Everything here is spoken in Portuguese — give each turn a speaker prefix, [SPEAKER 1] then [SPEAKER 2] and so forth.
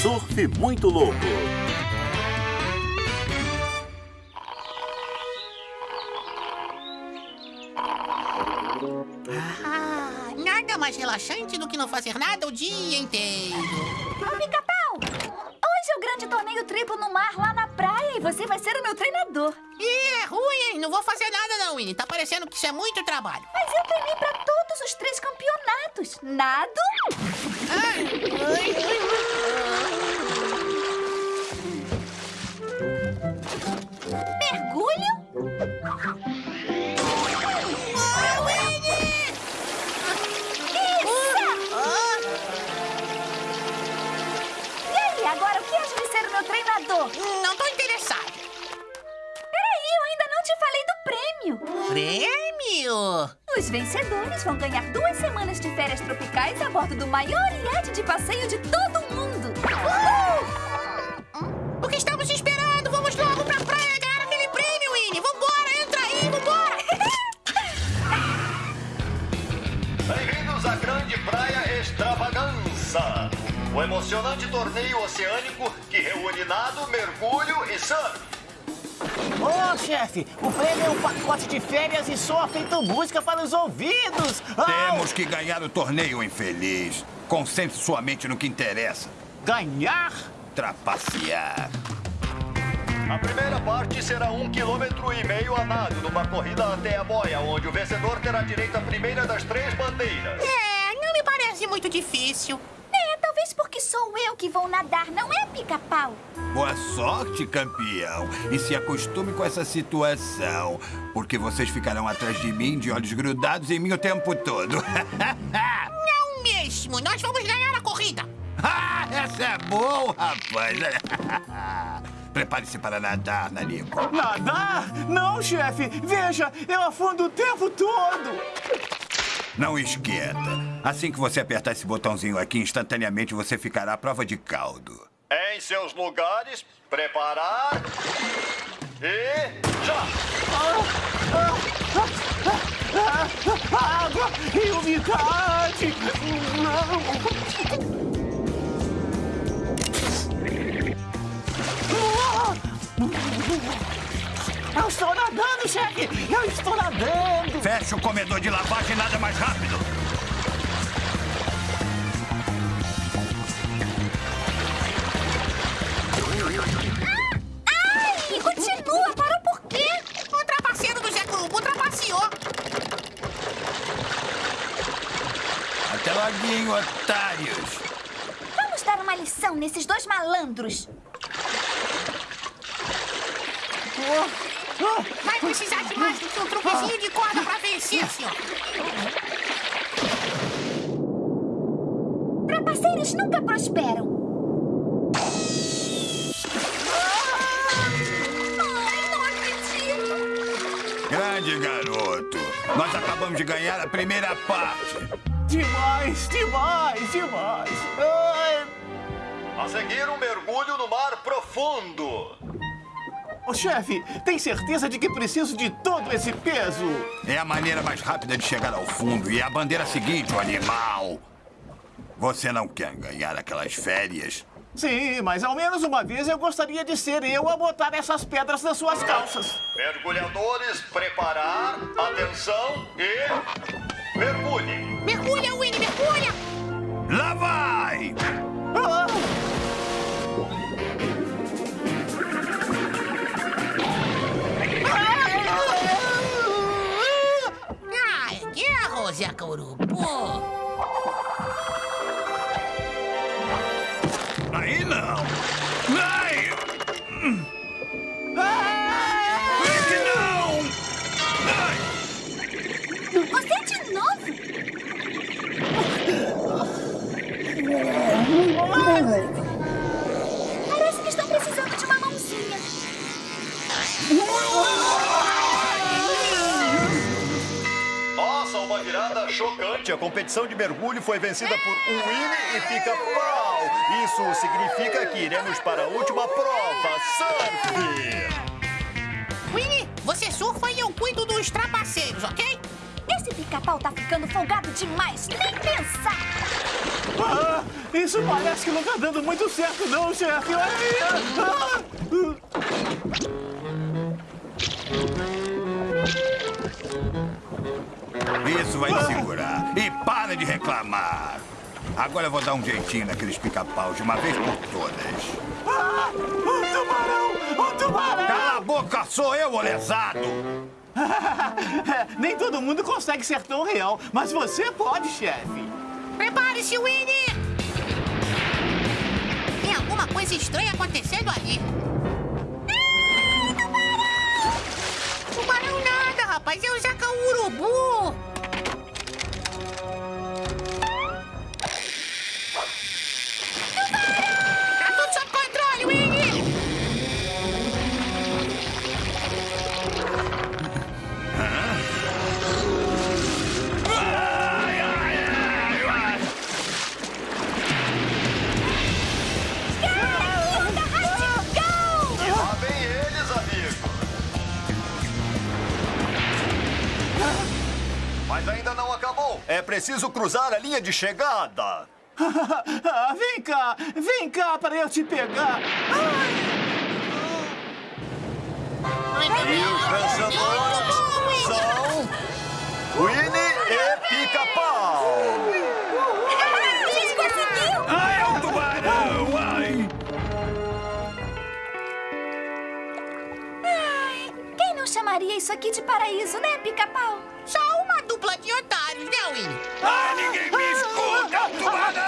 [SPEAKER 1] Surf Muito Louco.
[SPEAKER 2] Ah, nada mais relaxante do que não fazer nada o dia inteiro.
[SPEAKER 3] Ô, Pica-Pau! Hoje é o grande torneio triplo no mar lá na praia e você vai ser o meu treinador.
[SPEAKER 2] Ih, é ruim, hein? Não vou fazer nada não, Winnie. Tá parecendo que isso é muito trabalho.
[SPEAKER 3] Mas eu treinei pra todos os três campeonatos. Nado,
[SPEAKER 2] Ai, ai,
[SPEAKER 3] mergulho
[SPEAKER 2] ai, Winnie! Ah,
[SPEAKER 3] E aí, agora o que acha de ser o meu treinador?
[SPEAKER 2] não tô interessado.
[SPEAKER 3] Peraí, eu ainda não te falei do prêmio.
[SPEAKER 2] Prêmio?
[SPEAKER 3] Os vencedores vão ganhar duas semanas de férias tropicais a bordo do maior iate de passeio de todo o mundo.
[SPEAKER 2] O
[SPEAKER 4] O emocionante torneio oceânico que reúne nado, mergulho e surf.
[SPEAKER 5] Ô, chefe, o prêmio é um pacote de férias e só feito música para os ouvidos. Au!
[SPEAKER 6] Temos que ganhar o torneio, infeliz. Concentre sua mente no que interessa.
[SPEAKER 5] Ganhar?
[SPEAKER 6] Trapacear.
[SPEAKER 4] A primeira parte será um quilômetro e meio a nado numa corrida até a boia, onde o vencedor terá direito à primeira das três bandeiras.
[SPEAKER 2] É, não me parece muito difícil.
[SPEAKER 3] Talvez porque sou eu que vou nadar, não é pica-pau?
[SPEAKER 6] Boa sorte, campeão. E se acostume com essa situação, porque vocês ficarão atrás de mim, de olhos grudados em mim o tempo todo.
[SPEAKER 2] Não mesmo, nós vamos ganhar a corrida.
[SPEAKER 6] Ah, Essa é boa, rapaz. Prepare-se para nadar, Nanico.
[SPEAKER 5] Nadar? Não, chefe. Veja, eu afundo o tempo todo.
[SPEAKER 6] Não esquenta. Assim que você apertar esse botãozinho aqui, instantaneamente você ficará à prova de caldo.
[SPEAKER 4] Em seus lugares, preparar. E já!
[SPEAKER 5] Água e umidade. Não. Eu estou nadando, chefe! Eu estou nadando!
[SPEAKER 6] Feche o comedor de lavagem nada mais rápido. Até loguinho, otários.
[SPEAKER 3] Vamos dar uma lição nesses dois malandros.
[SPEAKER 2] Vai precisar de mais do que um truquezinho de corda pra vencer, senhor.
[SPEAKER 3] Trapaceiros nunca prosperam. Ai, não acredito.
[SPEAKER 6] Grande garoto. Nós acabamos de ganhar a primeira parte.
[SPEAKER 5] Demais, demais, demais! Ai.
[SPEAKER 4] A seguir, um mergulho no mar profundo.
[SPEAKER 5] Ô, chefe, tem certeza de que preciso de todo esse peso?
[SPEAKER 6] É a maneira mais rápida de chegar ao fundo e é a bandeira seguinte, o animal. Você não quer ganhar aquelas férias?
[SPEAKER 5] Sim, mas ao menos uma vez eu gostaria de ser eu a botar essas pedras nas suas calças.
[SPEAKER 4] Mergulhadores, preparar. Atenção e.
[SPEAKER 6] não! Ai!
[SPEAKER 5] Ah!
[SPEAKER 6] Vem que não! Ai!
[SPEAKER 3] Você de novo? Parece que estão precisando de uma mãozinha.
[SPEAKER 4] Nossa, uma virada chocante. A competição de mergulho foi vencida por um Winnie e pica-pau. Isso significa que iremos para a última prova, surf!
[SPEAKER 2] Winnie, você surfa e eu cuido dos trapaceiros, ok?
[SPEAKER 3] Esse pica-pau tá ficando folgado demais. Nem pensar.
[SPEAKER 5] Ah! Isso parece que não tá dando muito certo, não, chefe. Ah!
[SPEAKER 6] Isso vai te segurar. E para de reclamar. Agora eu vou dar um jeitinho naqueles pica-paus de uma vez por todas.
[SPEAKER 5] Ah! Um tubarão! Um tubarão!
[SPEAKER 6] Cala a boca, sou eu, o lesado!
[SPEAKER 5] Nem todo mundo consegue ser tão real, mas você pode, chefe.
[SPEAKER 2] Prepare-se, Winnie! Tem alguma coisa estranha acontecendo ali. Tubarão nada, rapaz. É o Zaca Urubu.
[SPEAKER 4] Mas ainda não acabou. É preciso cruzar a linha de chegada.
[SPEAKER 5] Vem cá, vem cá para eu te pegar.
[SPEAKER 4] E os
[SPEAKER 3] chamaria isso aqui de paraíso, né, pica-pau?
[SPEAKER 2] Só uma dupla de otários, né, Winnie?
[SPEAKER 6] Ai, ninguém me escuta! Tubarão!